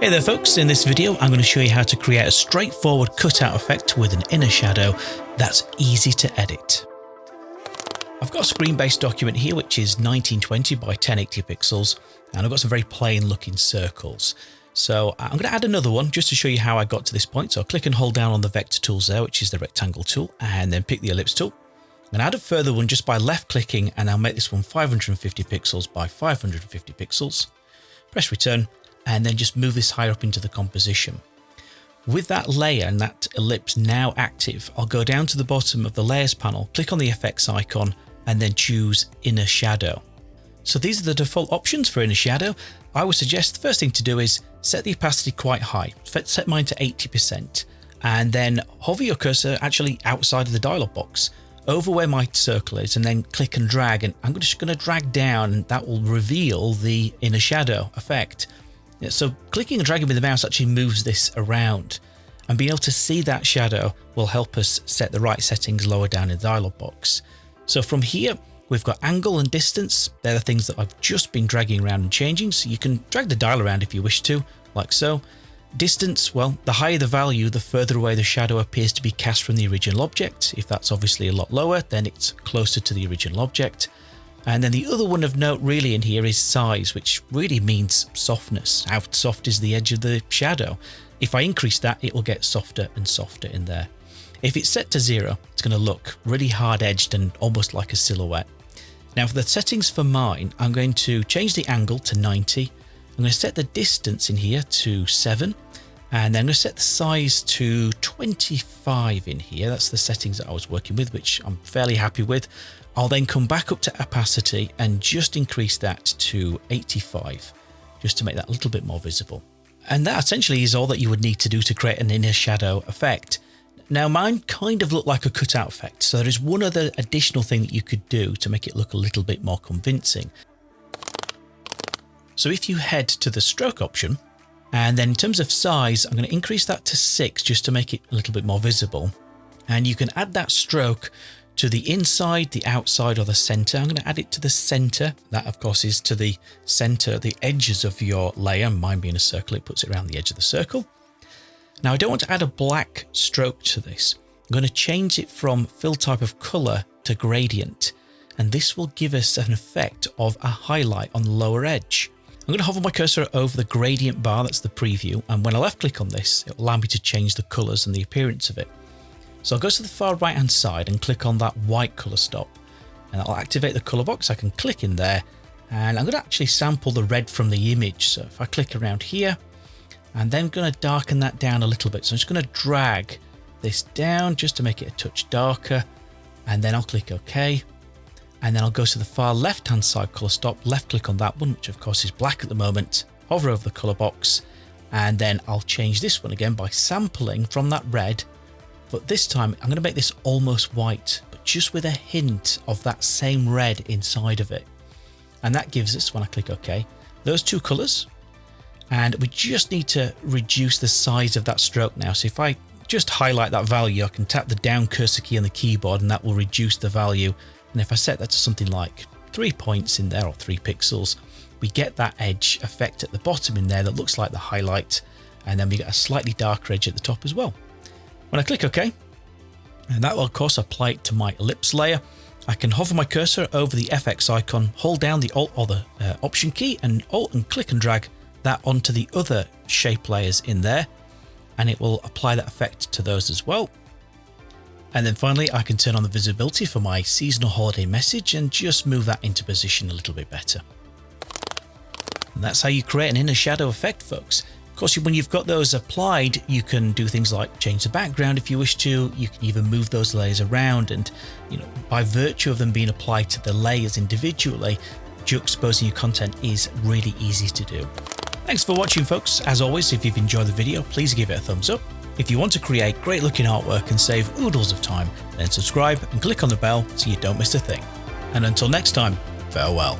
Hey there folks, in this video I'm going to show you how to create a straightforward cutout effect with an inner shadow that's easy to edit. I've got a screen-based document here which is 1920 by 1080 pixels and I've got some very plain looking circles. So I'm going to add another one just to show you how I got to this point. So I'll click and hold down on the vector tools there which is the rectangle tool and then pick the ellipse tool. I'm going to add a further one just by left clicking and I'll make this one 550 pixels by 550 pixels. Press return and then just move this higher up into the composition. With that layer and that ellipse now active, I'll go down to the bottom of the layers panel, click on the effects icon and then choose inner shadow. So these are the default options for inner shadow. I would suggest the first thing to do is set the opacity quite high, set mine to 80% and then hover your cursor actually outside of the dialog box over where my circle is and then click and drag and I'm just going to drag down and that will reveal the inner shadow effect. So clicking and dragging with the mouse actually moves this around and being able to see that shadow will help us set the right settings lower down in the dialog box. So from here, we've got angle and distance. They're the things that I've just been dragging around and changing. So you can drag the dial around if you wish to, like so. Distance, well, the higher the value, the further away the shadow appears to be cast from the original object. If that's obviously a lot lower, then it's closer to the original object. And then the other one of note really in here is size, which really means softness. How soft is the edge of the shadow? If I increase that, it will get softer and softer in there. If it's set to zero, it's going to look really hard edged and almost like a silhouette. Now for the settings for mine, I'm going to change the angle to 90. I'm going to set the distance in here to 7 and then I'm going to set the size to 25 in here. That's the settings that I was working with, which I'm fairly happy with. I'll then come back up to opacity and just increase that to 85, just to make that a little bit more visible. And that essentially is all that you would need to do to create an inner shadow effect. Now mine kind of looked like a cutout effect, so there is one other additional thing that you could do to make it look a little bit more convincing. So if you head to the stroke option, and then in terms of size, I'm going to increase that to 6 just to make it a little bit more visible. And you can add that stroke to the inside, the outside or the center. I'm going to add it to the center. That of course is to the center, the edges of your layer. Mine being a circle, it puts it around the edge of the circle. Now I don't want to add a black stroke to this. I'm going to change it from fill type of color to gradient. And this will give us an effect of a highlight on the lower edge. I'm going to hover my cursor over the gradient bar, that's the preview, and when I left click on this, it will allow me to change the colours and the appearance of it. So I'll go to the far right hand side and click on that white colour stop and I'll activate the colour box. I can click in there and I'm going to actually sample the red from the image. So if I click around here and then I'm going to darken that down a little bit. So I'm just going to drag this down just to make it a touch darker and then I'll click OK. And then I'll go to the far left hand side colour stop, left click on that one, which of course is black at the moment, hover over the colour box and then I'll change this one again by sampling from that red but this time I'm going to make this almost white, but just with a hint of that same red inside of it. And that gives us, when I click OK, those two colors. And we just need to reduce the size of that stroke now. So if I just highlight that value, I can tap the down cursor key on the keyboard and that will reduce the value. And if I set that to something like three points in there or three pixels, we get that edge effect at the bottom in there that looks like the highlight. And then we get a slightly darker edge at the top as well. When I click OK, and that will of course apply it to my ellipse layer, I can hover my cursor over the FX icon, hold down the Alt or the uh, Option key and Alt and click and drag that onto the other shape layers in there and it will apply that effect to those as well. And then finally, I can turn on the visibility for my seasonal holiday message and just move that into position a little bit better. And that's how you create an inner shadow effect, folks Of course, when you've got those applied, you can do things like change the background if you wish to. You can even move those layers around and, you know, by virtue of them being applied to the layers individually, juxtaposing your content is really easy to do. Thanks for watching folks. As always, if you've enjoyed the video, please give it a thumbs up. If you want to create great looking artwork and save oodles of time, then subscribe and click on the bell so you don't miss a thing. And until next time, farewell.